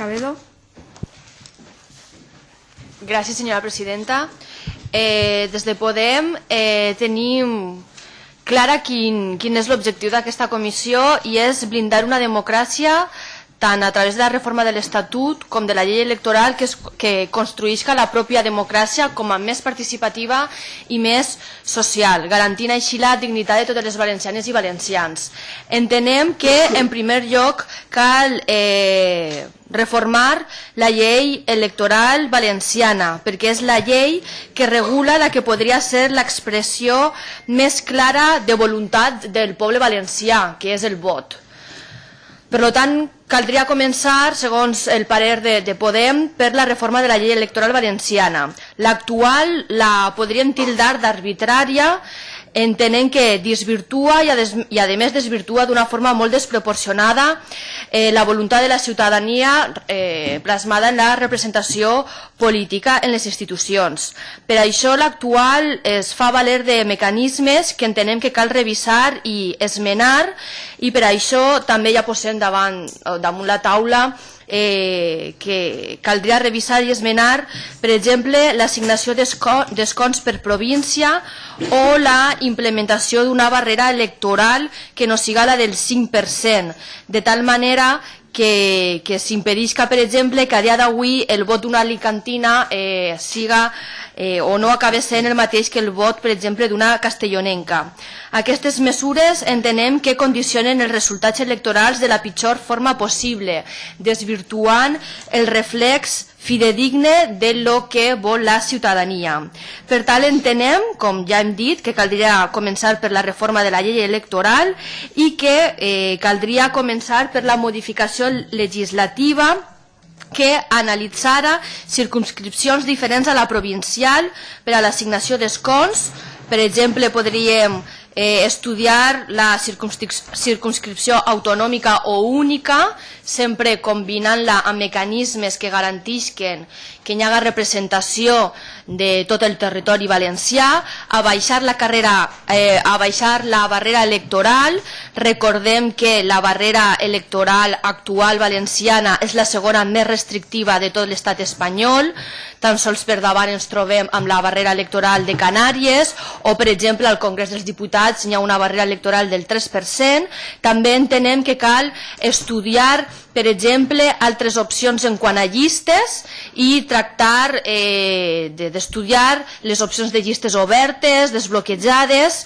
Escabedo. Gràcies, senyora presidenta. Eh, des de Podem eh, tenim clara quin, quin és l'objectiu d'aquesta comissió i és blindar una democràcia tant a través de la reforma de l'Estatut com de la llei electoral que, es, que construïsca la pròpia democràcia com a més participativa i més social, garantint així la dignitat de totes les valencianes i valencians. Entenem que, en primer lloc, cal eh, reformar la llei electoral valenciana, perquè és la llei que regula la que podria ser l'expressió més clara de voluntat del poble valencià, que és el vot. Per tant, caldria començar, segons el parer de, de Podem, per la reforma de la llei electoral valenciana. L'actual la podríem tildar d'arbitrària entenent que desvirtua i a, des, i a més desvirtua d'una forma molt desproporcionada eh, la voluntat de la ciutadania eh, plasmada en la representació política en les institucions. Per això l'actual es fa valer de mecanismes que entenem que cal revisar i esmenar i per això també ja posem davant, damunt la taula eh, que caldria revisar i esmenar, per exemple, l'assignació d'escons per província o la implementació d'una barrera electoral que no siga la del 5%, de tal manera que, que s'impedisca, per exemple, que a dia d'avui el vot d'una alicantina eh, siga eh, o no acabi sent el mateix que el vot, per exemple, d'una castellonenca. Aquestes mesures entenem que condicionen els resultats electorals de la pitjor forma possible, desvirtuant el reflex fidedigne de lo que vol la ciutadania. Per tal, entenem, com ja hem dit, que caldria començar per la reforma de la llei electoral i que eh, caldria començar per la modificació legislativa que analitzara circumscripcions diferents a la provincial per a l'assignació d'escons. Per exemple, podríem eh, estudiar la circunscripció autonòmica o única, sempre combinant-la amb mecanismes que garantisquen que hi haga representació de tot el territori valencià, a baixar la carrera, eh, a baixar la barrera electoral. Recordem que la barrera electoral actual valenciana és la segona més restrictiva de tot l'estat espanyol. Tan sols per davant ens trobem amb la barrera electoral de Canàries o, per exemple, al Congrés dels Diputats hi ha una barrera electoral del 3%. També entenem que cal estudiar per exemple, altres opcions en quant a llistes i tractar eh, d'estudiar les opcions de llistes obertes, desbloquejades,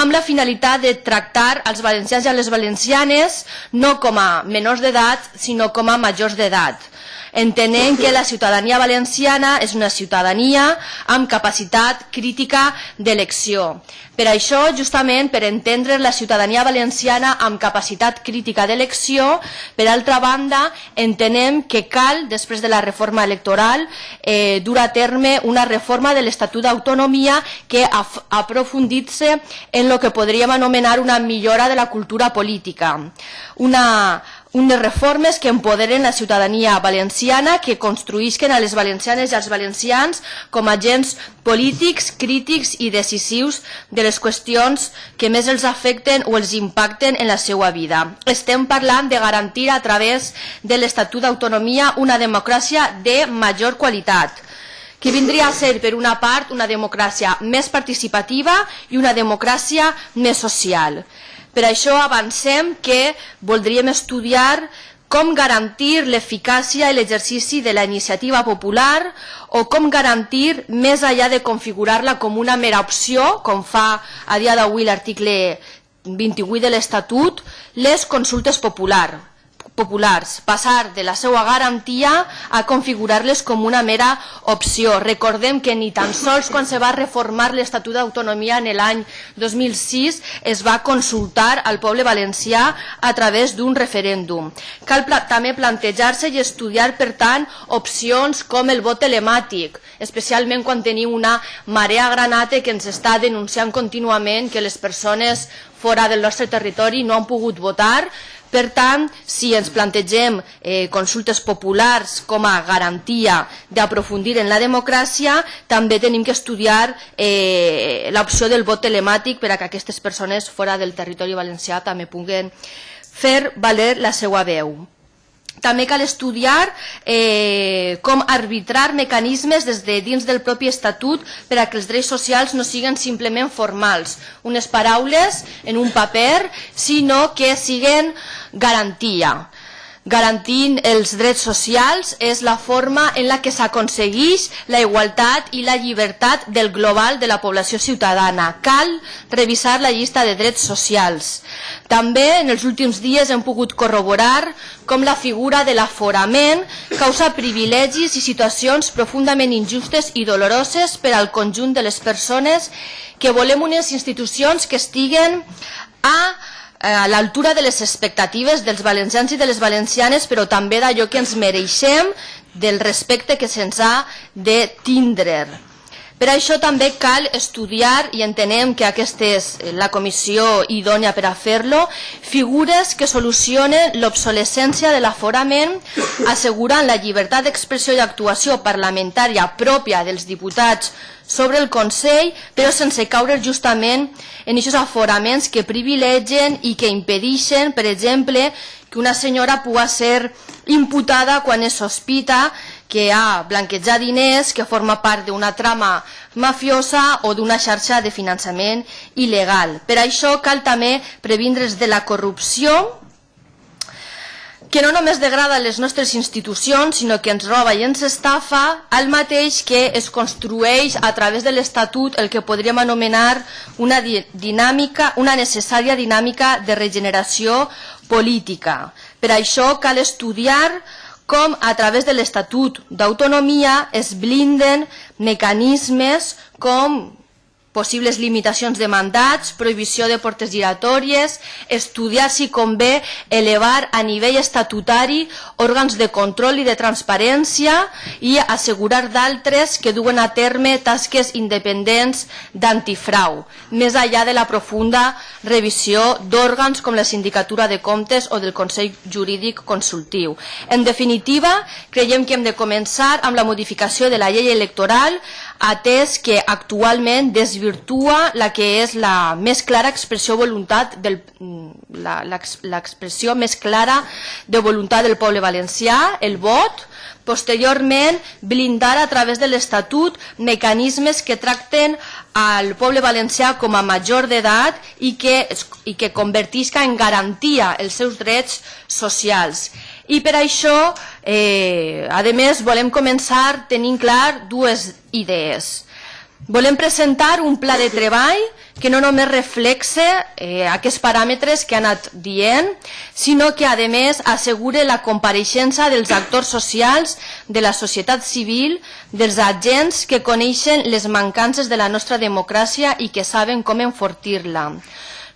amb la finalitat de tractar als valencians i les valencianes no com a menors d'edat, sinó com a majors d'edat entenent que la ciutadania valenciana és una ciutadania amb capacitat crítica d'elecció. Per això, justament, per entendre la ciutadania valenciana amb capacitat crítica d'elecció, per altra banda, entenem que cal, després de la reforma electoral, eh, dur a terme una reforma de l'Estatut d'Autonomia que aprofunditze en el que podríem anomenar una millora de la cultura política. Una unes reformes que empoderen la ciutadania valenciana, que construïsquen a les valencianes i als valencians com a agents polítics, crítics i decisius de les qüestions que més els afecten o els impacten en la seva vida. Estem parlant de garantir a través de l'Estatut d'Autonomia una democràcia de major qualitat, que vindria a ser, per una part, una democràcia més participativa i una democràcia més social. Per això avancem que voldríem estudiar com garantir l'eficàcia i l'exercici de la iniciativa popular o com garantir, més allà de configurar-la com una mera opció, com fa a dia d'avui l'article 28 de l'Estatut, les consultes populars populars, passar de la seva garantia a configurar-les com una mera opció. Recordem que ni tan sols quan se va reformar l'Estatut d'Autonomia en l'any 2006 es va consultar al poble valencià a través d'un referèndum. Cal pla també plantejar-se i estudiar, per tant, opcions com el vot telemàtic, especialment quan tenim una marea granate que ens està denunciant contínuament que les persones fora del nostre territori no han pogut votar, per tant, si ens plantegem eh, consultes populars com a garantia d'aprofundir en la democràcia, també tenim que estudiar eh, l'opció del vot telemàtic per a que aquestes persones fora del territori valencià també puguen fer valer la seva veu. També cal estudiar eh, com arbitrar mecanismes des de dins del propi estatut per a que els drets socials no siguin simplement formals, unes paraules en un paper, sinó que siguin garantia garantint els drets socials és la forma en la que s'aconsegueix la igualtat i la llibertat del global de la població ciutadana. Cal revisar la llista de drets socials. També en els últims dies hem pogut corroborar com la figura de l'aforament causa privilegis i situacions profundament injustes i doloroses per al conjunt de les persones que volem unes institucions que estiguen a a l'altura de les expectatives dels valencians i de les valencianes, però també d'allò que ens mereixem, del respecte que se'ns ha de tindre. Per això també cal estudiar, i entenem que aquesta és la comissió idònia per a fer-lo, figures que solucionen l'obsolescència de l'aforament, assegurant la llibertat d'expressió i actuació parlamentària pròpia dels diputats sobre el Consell, però sense caure justament en aquests aforaments que privilegen i que impedeixen, per exemple, que una senyora pugui ser imputada quan es sospita que ha blanquejat diners, que forma part d'una trama mafiosa o d'una xarxa de finançament il·legal. Per això cal també previndre's de la corrupció que no només degrada les nostres institucions, sinó que ens roba i ens estafa, al mateix que es construeix a través de l'Estatut el que podríem anomenar una dinàmica, una necessària dinàmica de regeneració política. Per això cal estudiar com a través de l'Estatut d'autonomia es blinden mecanismes com possibles limitacions de mandats, prohibició de portes giratòries, estudiar si convé elevar a nivell estatutari òrgans de control i de transparència i assegurar d'altres que duen a terme tasques independents d'antifrau, més enllà de la profunda revisió d'òrgans com la Sindicatura de Comptes o del Consell Jurídic Consultiu. En definitiva, creiem que hem de començar amb la modificació de la llei electoral atès que actualment desvirtua la que és la més clara expressió voluntat del l'expressió més clara de voluntat del poble valencià, el vot, posteriorment blindar a través de l'Estatut mecanismes que tracten al poble valencià com a major d'edat i, que, i que convertisca en garantia els seus drets socials. I per això, eh, a més, volem començar tenint clar dues idees. Volem presentar un pla de treball que no només reflexe eh, aquests paràmetres que ha anat dient, sinó que, a més, assegure la compareixença dels actors socials, de la societat civil, dels agents que coneixen les mancances de la nostra democràcia i que saben com enfortir-la.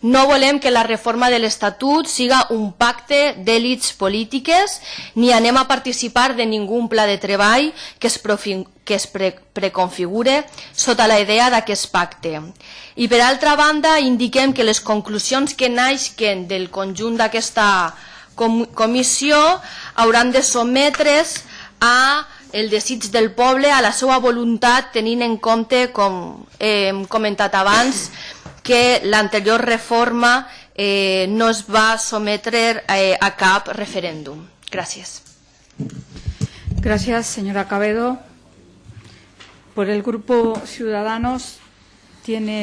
No volem que la reforma de l'Estatut siga un pacte d'èlits polítiques ni anem a participar de ningú pla de treball que es, que es pre preconfigure sota la idea d'aquest pacte. I per altra banda indiquem que les conclusions que naixen del conjunt d'aquesta com comissió hauran de sotmetre's a el desig del poble, a la seva voluntat, tenint en compte, com hem comentat abans, que l'anterior reforma eh, no es va sometre eh, a cap referéndum. Gracias. Gracias, señora Cabedo. Por el Grupo Ciudadanos tiene